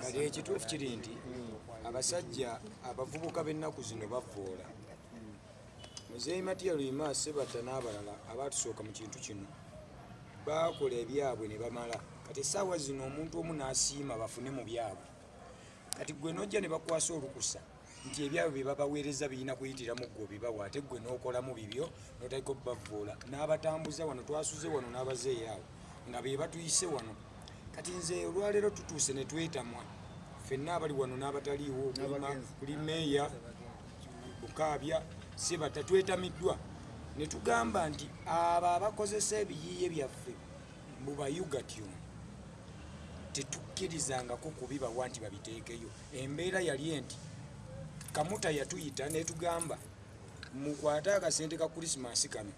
kati ekituufu kiri nti abasajja abavubuka b'ennaku zino bavoola muzeeyi matiya lwima sebata n'abalala abatusooka mu kintu kino bakola ebyabwe ne bamala. Kati essaawa zino omuntu omu n'asiima bafune mu byabwe. Kati gwe nojja ne bakwasa olukusa nti ebyabwe bye babaweereza birina kuyitiramu gwe obibawa ate gwe n'okolamu bibyo notaliko bavoola n'abatambuza wano twasuze wano n'abazeeyi awo nga be batuyise wano kati nze olwaleero tutuuse ne twetamwa ffenna abali wano n'abataliiwo N'abagenzi. kuli meeya bukaabya sebata twetamiddwa. Ne tugamba nti abo abakozesa ebiyiiye byaffe mubayugatyon tetukkirizangako kubibawa nti babiteekeyo. Embeera yali enti kamuta yatuyita netugamba mukwate akasente ka krisimansi kano.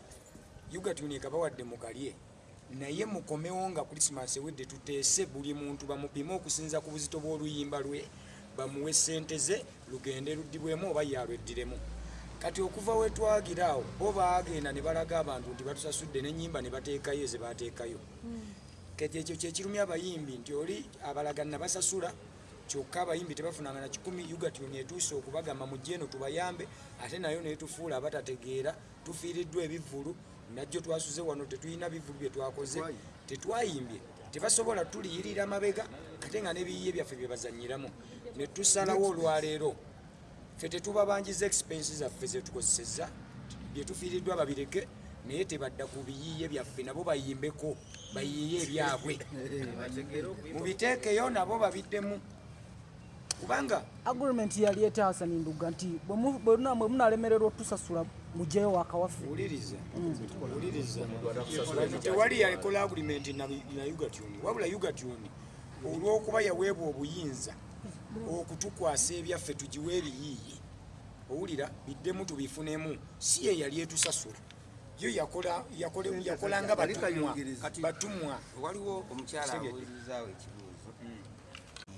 Yugatuni ekabawadde mukalye naye mukomewo nga krisimansi ewedde tuteese buli muntu bamupime okusinza ku buzito bw'oluyimba lwe bamuwe sente ze lugende luddibwemu oba yalweddiremu. Kati okuva wetwagira awo bo baagenda ne balaga abantu nti batusasudde nenyimba ne bateekayo ze bateekayo kati ekyo kyekirumya abayimbi nti oli abalagana basasula kyokka abayimbi tebafunanga na kikumi ugatuni etuuse okubagamba mujje eno tubayambe ate nayo netufuula abatategeera tufiiriddwa ebivulu najjo twasuze wano tetulina bivulu bye twakoze tetwayimbye. tebasobola tuliyirira mabega ate nga nebiyiye byaffe bye bazanyiramu ne tusalawo olwaleero ffe tetubabanjiza expense zaffe zetukozeseza byetufiiriddwa babireke naye tebadda ku biyiiye byaffe nabo bayimbeko bayiiye ebyabwe. Mubiteekeyo nabo babiddemu kubanga agreement yali etaasani nduga nti bwe mu- bwe muna- bwe munalemererwa otusasula mujeyo wakawaffe. Wano tewali yakola agreement na na ugatuni wabula ugatuni olw'okuba yaweebwa obuyinza okutukwasa ebyaffe tugiwe ebiyiiye owulira biddemu tubifunemu. Si ye yali etusasula. Yo yakola yakola- yakolanga batumwa waliwo omukyala abuulizaawo ekibuuzo.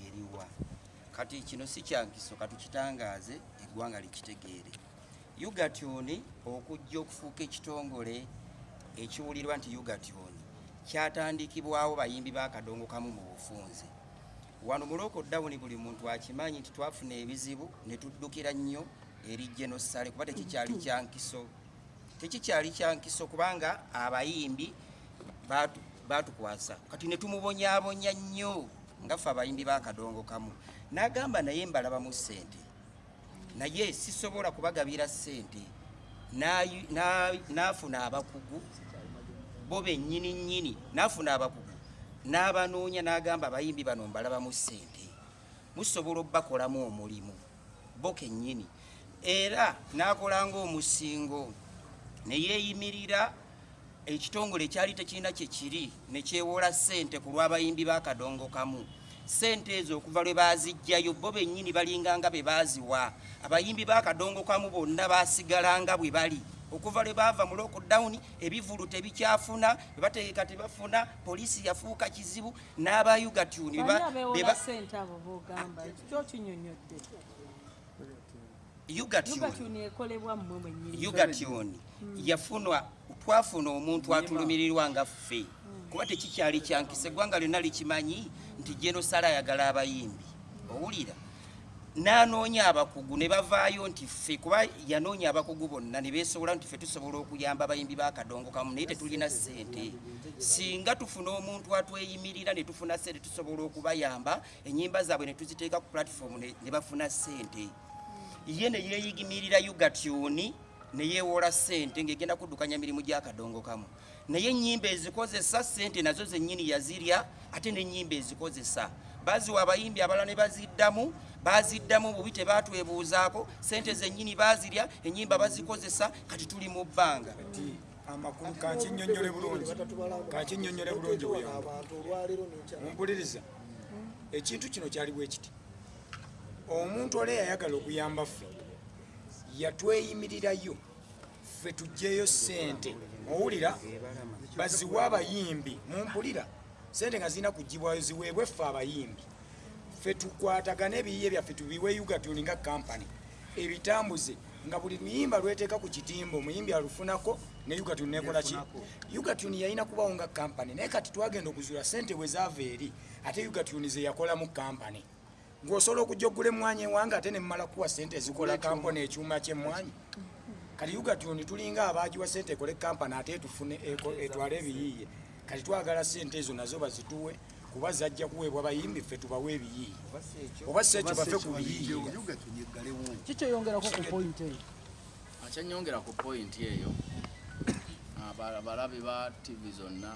Eriwa kati kino si kyankiso katukitangaaze eggwanga likitegeere ugatuni okujja okufuuka ekitongole ekiwulirwa nti ugatuni kyatandikibwawo bayimbi bakadongo kamu mu bufunze. Wano mu lokodawuni buli muntu akimanyi nti twafuna ebizibu ne tuddukira nnyo eri genosale kuba tekikyali kyankiso tekikyali kyankiso kubanga abayimbi batu- batukwasa. Kati ne tumubonyaabonya nnyo nga ffe abayimbi bakadongo kamu. N'agamba naye mbalabamu ssente. Naye sisobola kubagabira ssente. N'afuna abakugu bo bennyini nnyini n'afuna abakugu. N'abanoonya n'agamba abayimbi bano mbalabamu ssente. Musobola obbakolamu omulimu bo kennyini. Era n'akolanga omusingo ne yeeyimirira ekitongole ekyali tekirina kye kiri ne kyewola ssente ku lw'abayimbi b'akadongo kamu. Ssente ezo okuva lwe baazijjayo bo bennyini balinganga be baaziwa. Abayimbi b'akadongo kamu bonna baasigalanga bwe bali. Okuva lwe baava mu lockdown ebivulu tebikyafuna bwe bategeka tebafuna poliisi yafuuka kizibu n'abayugatuni bani yugatuni yafunwa twafuna omuntu atulumirirwa nga ffe. Kuba tekikyali kyankisa eggwanga lyonna likimanyi nti genosala ayagala abayimbi. Owulira. N'anoonya abakugu ne bavaayo nti ffe kuba yanoonya abakugu bonna ne beesobola nti ffe tusobola okuyamba abayimbi b'akadongo kamu naye tetulina ssente. Singa tufuna omuntu atweyimirira ne tufuna ssente tusobola okubayamba ennyimba zaabwe ne tuziteeka ku pulatifomu ne ne bafuna ssente ye ne yeeyigimirira yugatyoni ne yeewola ssente ng'egenda kuddukanya mirimu gy'akadongo kamu. Naye ennyimba ezikozesa ssente nazo zennyini yazirya ate n'ennyimba ezikozesa. Baziwa abayimbi abalala ne baziddamu baziddamu bubi tebaatwebuuzaako ssente zennyini baazirya ennyimba bazikozesa kati tuli mu bbanga. Amakulu kankinyonyole bulungi kankinyonyole bulungi buyamba mumpuliriza ekintu kino kyali bwe kiti omuntu oli eyayagala okuyamba ffe yatweyimirirayo. Ffe tugjeyo sente owulira? Baziwe abayimbi mumpulira. Sente nga zirina kugibwayo ziweebwe ffe abayimbi. Ffe tukwatagane ebiyiye byaffe tubiwe ugatuni nga kampany ebitambuze nga buli luyimba lweteeka ku kitimba omuyimbi alufunako ne ugatuni nekola ki? Ugatuni yalina kubawo nga kampany naye kati twagenda okuzuula sente bwe zaava eri ate ugatuni ze yakolamu kampany ng'osobola okujja okugula emmwanyi ewange ate nemmala kuwa sente ezikola kampani ekyuma kyemmwanyi kati ugatuni tulinga abaagiwa sente ekole kampani ate tufune eko- etwale ebiyiiye. Kati twagala sente ezo nazo bazituwe kuba zajja kuweebwa bayimbi ffe tubawe ebiyiiye. Oba si ekyo? Bafe ku biyiiye. kikyeyongerako ku point eyo? Abalabi ba tv zonna